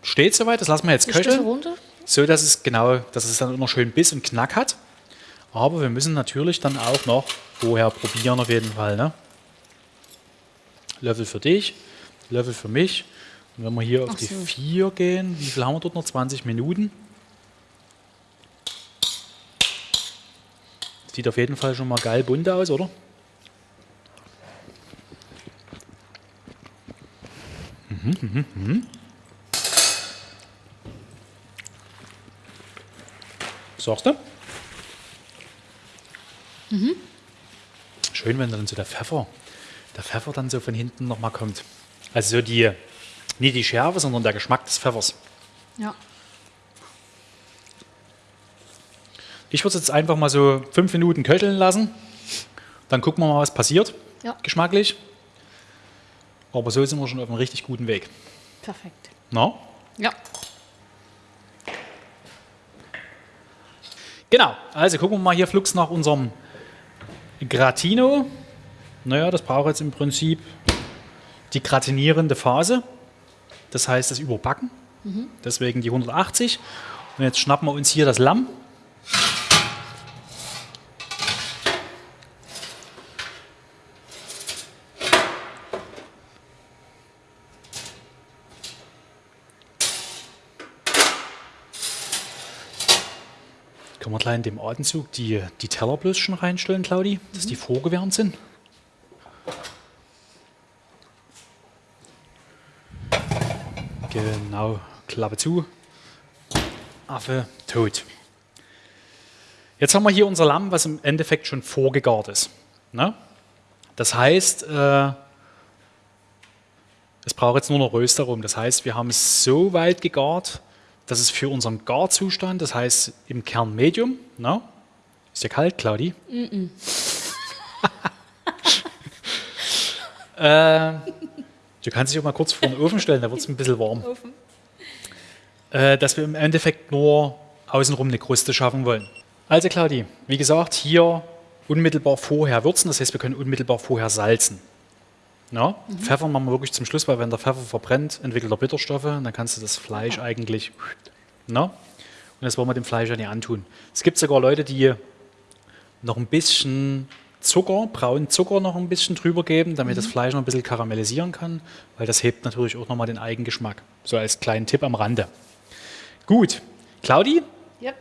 steht soweit, das lassen wir jetzt köcheln.
runter?
So, dass es genau, dass es dann noch schön Biss und Knack hat. Aber wir müssen natürlich dann auch noch vorher probieren auf jeden Fall. Ne? Löffel für dich, Löffel für mich. Und wenn wir hier auf
Ach
die
so.
4 gehen, wie viel haben wir dort noch? 20 Minuten. Sieht auf jeden Fall schon mal geil bunt aus, oder? Mhm, mhm, mhm. Sagst du? Schön, wenn dann so der Pfeffer, der Pfeffer dann so von hinten nochmal kommt. Also so die, nicht die Schärfe, sondern der Geschmack des Pfeffers.
Ja.
Ich würde es jetzt einfach mal so fünf Minuten köcheln lassen. Dann gucken wir mal, was passiert,
Ja.
geschmacklich. Aber so sind wir schon auf einem richtig guten Weg.
Perfekt.
Na?
Ja.
Genau, also gucken wir mal hier flugs nach unserem Gratino. Naja, das braucht jetzt im Prinzip die gratinierende Phase. Das heißt das Überbacken. Deswegen die 180. Und jetzt schnappen wir uns hier das Lamm. Können wir gleich in dem Atemzug die, die Teller bloß schon reinstellen, Claudi, dass die vorgewärmt sind? Genau, Klappe zu. Affe tot. Jetzt haben wir hier unser Lamm, was im Endeffekt schon vorgegart ist. Ne? Das heißt, äh, es braucht jetzt nur noch Röster rum. Das heißt, wir haben es so weit gegart, dass es für unseren Garzustand, das heißt im Kern Medium, ne? ist ja kalt, Claudi? *laughs* äh, du kannst dich auch mal kurz vor den Ofen stellen, da wird es ein bisschen warm. Äh, dass wir im Endeffekt nur außenrum eine Kruste schaffen wollen. Also Claudi, wie gesagt, hier unmittelbar vorher würzen, das heißt, wir können unmittelbar vorher salzen. Ja, Pfeffer machen wir wirklich zum Schluss, weil wenn der Pfeffer verbrennt, entwickelt er Bitterstoffe und dann kannst du das Fleisch eigentlich. Na? Und das wollen wir dem Fleisch ja nicht antun. Es gibt sogar Leute, die noch ein bisschen Zucker, braunen Zucker noch ein bisschen drüber geben, damit das Fleisch noch ein bisschen karamellisieren kann, weil das hebt natürlich auch nochmal den Eigengeschmack. So als kleinen Tipp am Rande. Gut, Claudi,
Yep.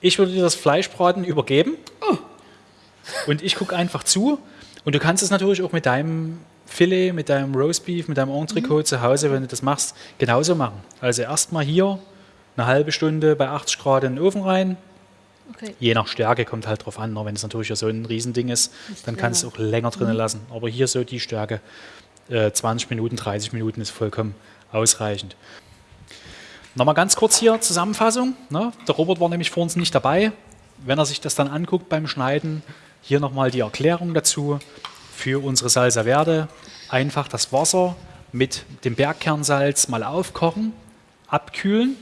ich würde dir das Fleischbraten übergeben. Und ich gucke einfach zu. Und du kannst es natürlich auch mit deinem Filet, mit deinem Roastbeef, mit deinem Entrecot zu Hause, wenn du das machst, genauso machen. Also erstmal hier eine halbe Stunde bei 80 Grad in den Ofen rein.
Okay.
Je nach Stärke kommt halt drauf an. ne? Wenn es natürlich so ein Riesending ist, dann kannst du auch länger drinnen lassen. Aber hier so die Stärke, äh, 20 Minuten, 30 Minuten ist vollkommen ausreichend. Nochmal ganz kurz hier Zusammenfassung. Ne? Der Robert war nämlich vor uns nicht dabei. Wenn er sich das dann anguckt beim Schneiden, hier nochmal die Erklärung dazu für unsere Salsa Verde. Einfach das Wasser mit dem Bergkernsalz mal aufkochen, abkühlen.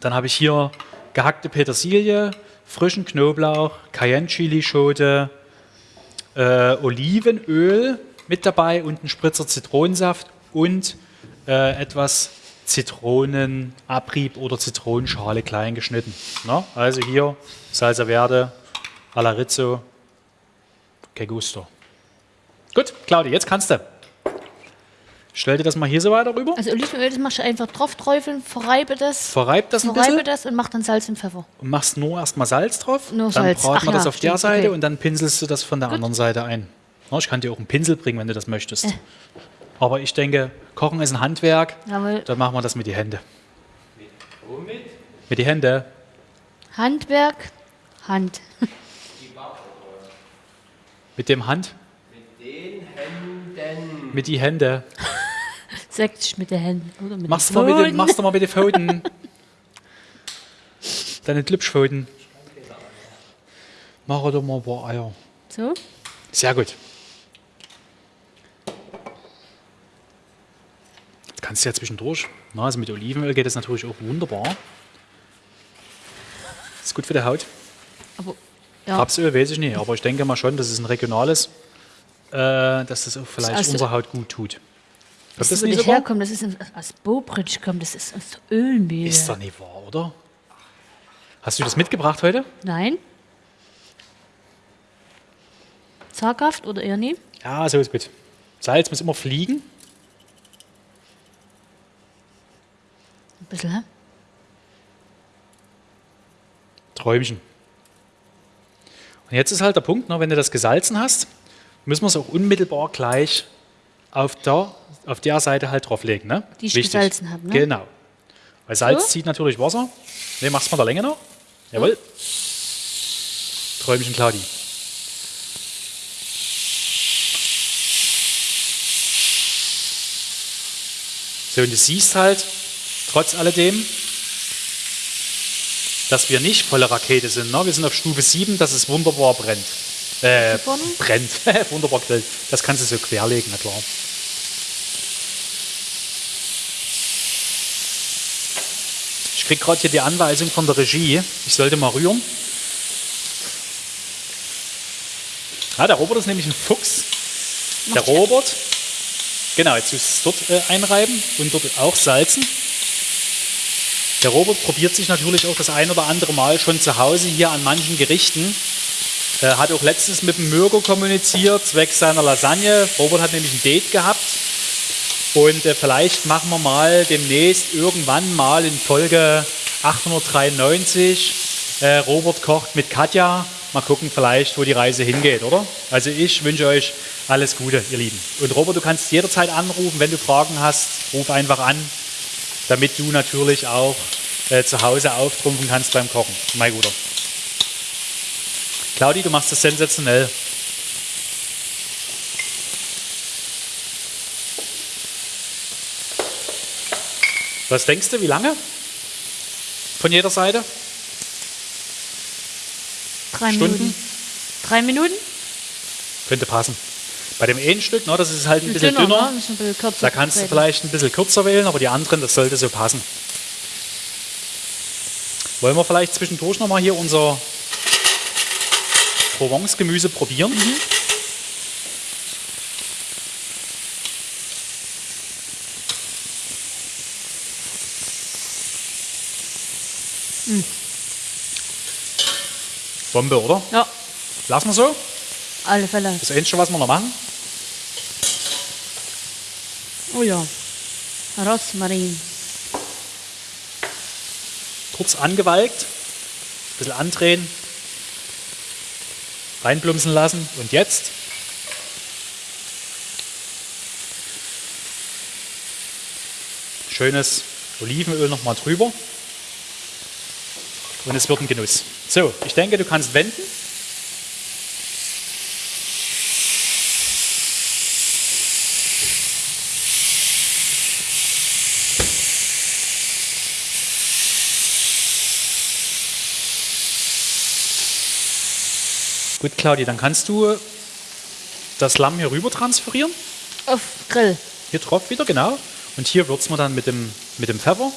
Dann habe ich hier gehackte Petersilie, frischen Knoblauch, Cayenne-Chili-Schote, äh, Olivenöl mit dabei und einen Spritzer Zitronensaft und äh, etwas Zitronenabrieb oder Zitronenschale klein geschnitten. Na, also hier Salsa Verde, alla Rizzo, que gusto. Gut, Claudia, jetzt kannst du. Stell dir das mal hier so weiter rüber.
Also Olivenöl, das machst du einfach drauf träufeln, verreibe das,
Verreib das ein
verreibe
bisschen
das und mach dann Salz und Pfeffer.
und machst nur erstmal Salz drauf.
Nur
dann
Salz.
braten
Ach
wir das
ja,
auf der
stimmt,
Seite
okay.
und dann pinselst du das von der anderen Seite ein. Na, ich kann dir auch einen Pinsel bringen, wenn du das möchtest.
Äh.
Aber ich denke, Kochen ist ein Handwerk.
Jawohl.
Dann machen wir das mit die Hände.
Womit?
Mit die Hände.
Handwerk, Hand.
Mit dem Hand.
Mit den Händen.
Mit die Hände. *laughs*
Sechzig mit den Händen. Oder mit
Machst
den
du mal, mit den,
Pfoten.
machst du mal mit den Pfoten. Deine Glübschpfoten. Mach doch mal ein paar Eier.
So,
Sehr gut. Jetzt kannst du ja zwischendurch. Na, also mit Olivenöl geht das natürlich auch wunderbar. Ist gut für die Haut.
aber ja,
Rapsöl weiß ich nicht, aber ich denke mal schon, das ist ein regionales, äh, dass das auch vielleicht
Also-
unserer Haut gut tut.
Das wo
nicht
herkommt, das ist aus Bobridge kommt, das ist aus Ölmehl.
Ist doch nicht wahr, oder? Hast du das mitgebracht heute?
Nein? Zaghaft oder eher nie?
Ja, so ist gut. Salz muss immer fliegen.
Ein bisschen, hä?
Träumchen. Und jetzt ist halt der Punkt, ne, wenn du das gesalzen hast, müssen wir es auch unmittelbar gleich auf der, auf der Seite halt drauflegen. Ne?
Die ich
Wichtig.
gesalzen habe, ne?
Genau. Weil Salz
So?
zieht natürlich Wasser. Ne, machst du mal der Länge noch? Jawohl. Träumchen Claudi. So, und du siehst halt, trotz alledem, dass wir nicht volle Rakete sind. Ne? Wir sind auf Stufe 7, dass es wunderbar brennt. Äh, brennt. *laughs* wunderbar grillt. Das kannst du so querlegen, na klar. Ich krieg gerade hier die Anweisung von der Regie. Ich sollte mal rühren. Ah, der Robert ist nämlich ein Fuchs. Der Robert. Genau, jetzt du es dort äh, einreiben und dort auch salzen. Der Robert probiert sich natürlich auch das ein oder andere Mal schon zu Hause hier an manchen Gerichten. Er hat auch letztens mit dem Mürger kommuniziert, zwecks seiner Lasagne. Robert hat nämlich ein Date gehabt. Und äh, vielleicht machen wir mal demnächst irgendwann mal in Folge 893 äh, Robert kocht mit Katja. Mal gucken vielleicht, wo die Reise hingeht, oder? Also ich wünsche euch alles Gute, ihr Lieben. Und Robert, du kannst jederzeit anrufen, wenn du Fragen hast. Ruf einfach an, damit du natürlich auch äh, zu Hause auftrumpfen kannst beim Kochen. Mein Guter. Claudi, du machst das sensationell. Was denkst du, wie lange? Von jeder Seite?
Drei
Stunden?
Minuten. Drei Minuten?
Könnte passen. Bei dem einen Stück, ne, das ist halt ein bisschen
Dünner,
dünner.
ne? Ein bisschen
Da kannst du vielleicht ein bisschen kürzer wählen, aber die anderen, das sollte so passen. Wollen wir vielleicht zwischendurch nochmal hier unser Provence-Gemüse probieren? Bombe, oder?
Ja,
Lassen wir so.
alle Fälle.
Das Einzige, was wir noch machen.
Oh ja. Rosmarin.
kurz angewalkt, ein bisschen andrehen, reinplumpsen lassen. Und jetzt? Schönes Olivenöl nochmal drüber. Und es wird ein Genuss. So, ich denke, du kannst wenden. Gut, Claudia, dann kannst du das Lamm hier rüber transferieren.
Auf Grill.
Hier drauf wieder, genau. Und hier würzen wir dann mit dem, mit dem Pfeffer.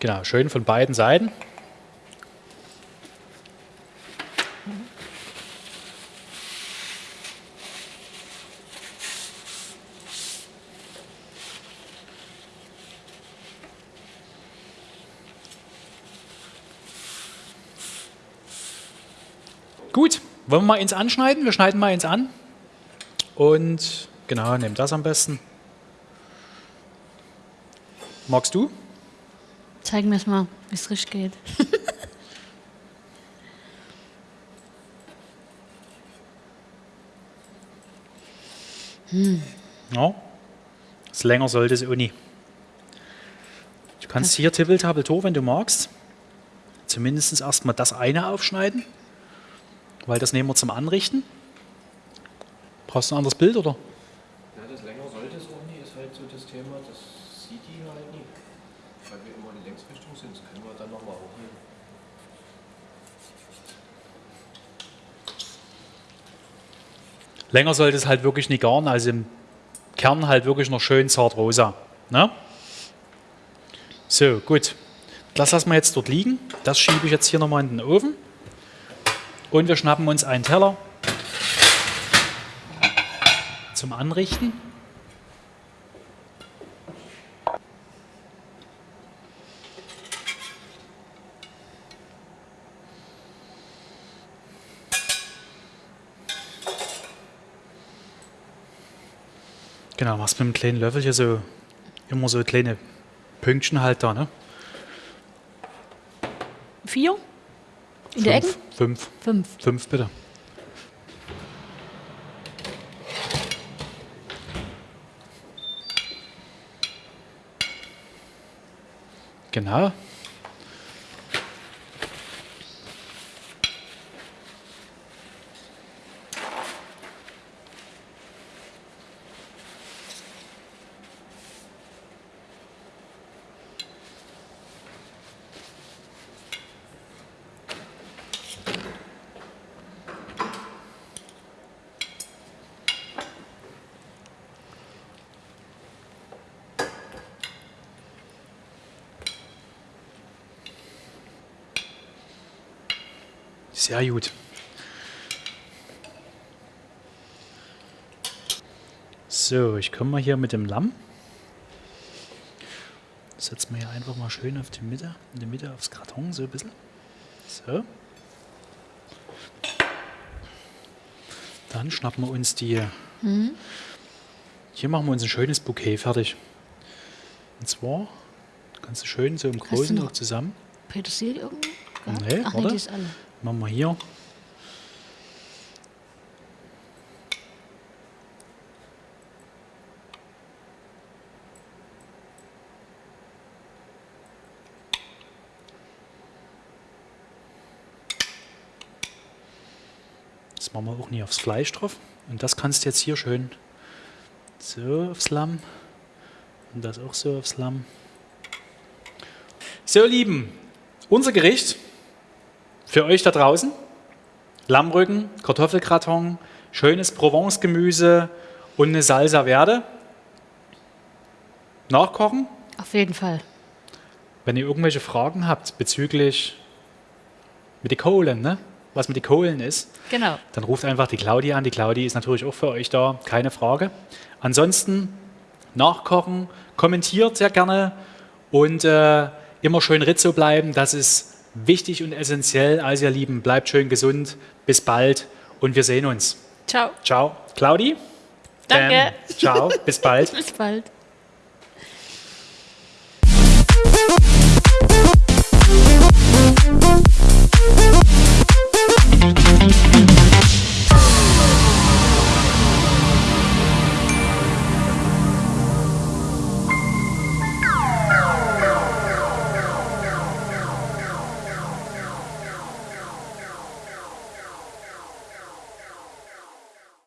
Genau, schön von beiden Seiten. Gut, wollen wir mal ins Anschneiden? Wir schneiden mal ins an. Und genau, nehmen das am besten. Magst du?
Zeig mir es mal, wie es richtig geht. *laughs*
Ja. Das länger sollte es auch nie. Du kannst hier Tippeltabeltor, wenn du magst, zumindest erstmal das eine aufschneiden, weil das nehmen wir zum Anrichten. Brauchst du ein anderes Bild oder?
Ja, das länger sollte es auch nie, ist halt so das Thema, das sieht die halt nie. Weil wir immer in Längsrichtung sind, das können wir dann nochmal hochnehmen.
Länger sollte es halt wirklich nicht garen, also im Kern halt wirklich noch schön zart rosa. Ne? So, gut. Das lassen wir jetzt dort liegen. Das schiebe ich jetzt hier nochmal in den Ofen. Und wir schnappen uns einen Teller zum Anrichten. Genau, machst mit einem kleinen Löffel hier so immer so kleine Pünktchen halt da, ne?
Vier? In der Ecken?
Fünf.
Fünf.
Fünf, bitte. Genau. Sehr gut. So, ich komme mal hier mit dem Lamm. Setzen wir hier einfach mal schön auf die Mitte, in die Mitte aufs Karton, so ein bisschen. So. Dann schnappen wir uns die. Hier machen wir uns ein schönes Bouquet fertig. Und zwar kannst du schön so im Großen
noch?
zusammen.
Petersilie irgendwo?
Nee,
Ach nee,
warte.
die ist alle.
Machen wir hier. Das machen wir auch nie aufs Fleisch drauf. Und das kannst du jetzt hier schön so aufs Lamm. Und das auch so aufs Lamm. So, ihr Lieben, unser Gericht für euch da draußen. Lammrücken, Kartoffelgratin, schönes Provence-Gemüse und eine Salsa Verde. Nachkochen.
Auf jeden Fall.
Wenn ihr irgendwelche Fragen habt bezüglich mit den Kohlen, ne? was mit den Kohlen ist,
Genau.
dann ruft einfach die Claudia an. Die Claudia ist natürlich auch für euch da, keine Frage. Ansonsten nachkochen, kommentiert sehr gerne und äh, immer schön Rizzo bleiben. Das ist wichtig und essentiell. Also ihr Lieben, bleibt schön gesund, bis bald und wir sehen uns.
Ciao.
Ciao. Claudi?
Danke.
Ähm, ciao, bis bald. *laughs*
bis bald.